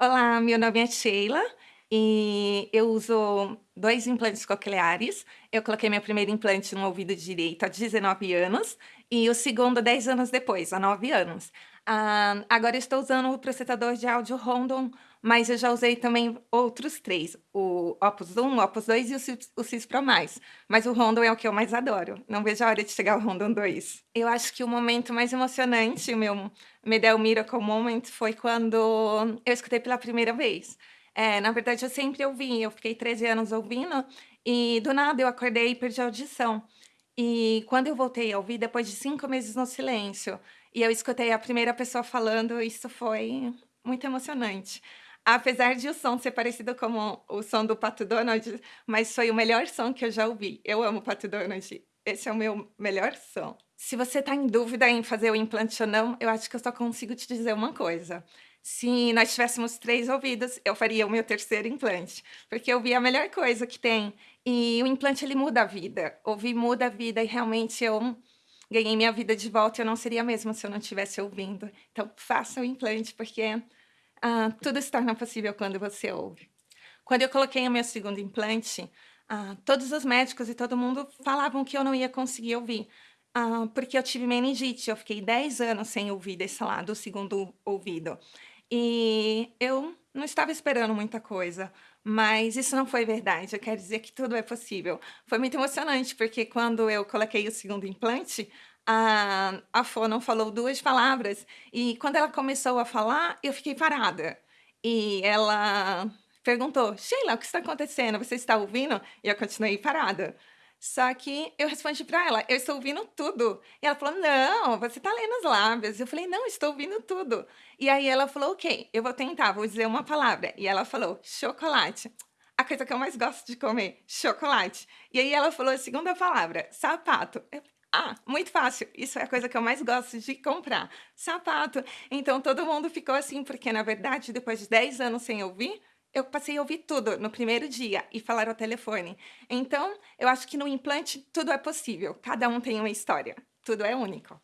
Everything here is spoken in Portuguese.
Olá, meu nome é Sheila e eu uso 2 implantes cocleares. Eu coloquei meu primeiro implante no ouvido direito há 19 anos e o segundo 10 anos depois, há 9 anos. Ah, agora estou usando o processador de áudio Rondon, mas eu já usei também outros 3, o Opus 1, o Opus 2 e o Cis o Pro+, mas o Rondon é o que eu mais adoro. Não vejo a hora de chegar o Rondon 2. Eu acho que o momento mais emocionante, o meu Medel Miracle Moment, foi quando eu escutei pela primeira vez. Eh, na verdade eu sempre ouvi, eu fiquei 13 anos ouvindo, e do nada eu acordei e perdi a audição. E quando eu voltei a ouvir, depois de 5 meses no silêncio, e eu escutei a primeira pessoa falando, isso foi muito emocionante. Apesar de o som ser parecido como o som do Pato Donald, mas foi o melhor som que eu já ouvi. Eu amo Pato Donald, esse é o meu melhor som. Se você tá em dúvida em fazer o implante ou não, eu acho que eu só consigo te dizer uma coisa, se nós tivéssemos 3 ouvidos, eu faria o meu 3º implante, porque ouvir é a melhor coisa que tem, e o implante ele muda a vida, ouvir muda a vida e realmente eu ganhei minha vida de volta, eu não seria a mesma se eu não estivesse ouvindo. Então faça o implante, porque, ah, tudo se torna possível quando você ouve. Quando eu coloquei o meu 2º implante, ah, todos os médicos e todo mundo falavam que eu não ia conseguir ouvir, ah, porque eu tive meningite, eu fiquei 10 anos sem ouvir desse lado, do 2º ouvido. E eu não estava esperando muita coisa, mas isso não foi verdade, eu quero dizer que tudo é possível. Foi muito emocionante, porque quando eu coloquei o 2º implante, a a fono falou 2 palavras, e quando ela começou a falar, eu fiquei parada. E ela perguntou: "Sheila, o que está acontecendo? Você está ouvindo?" E eu continuei parada. Só que eu respondi pra ela: "Eu estou ouvindo tudo". E ela falou: "Não, você tá lendo os lábios". Eu falei: "Não, estou ouvindo tudo". E aí ela falou: "Ok, eu vou tentar, vou dizer uma palavra". E ela falou: "Chocolate". A coisa que eu mais gosto de comer, chocolate. E aí ela falou a 2ª palavra: "Sapato". Eu "Ah, muito fácil, isso é a coisa que eu mais gosto de comprar, sapato". Então todo mundo ficou assim, porque na verdade depois de 10 anos sem ouvir, eu passei a ouvir tudo no primeiro dia e falar ao telefone. Então, eu acho que no implante tudo é possível, cada um tem uma história, tudo é único.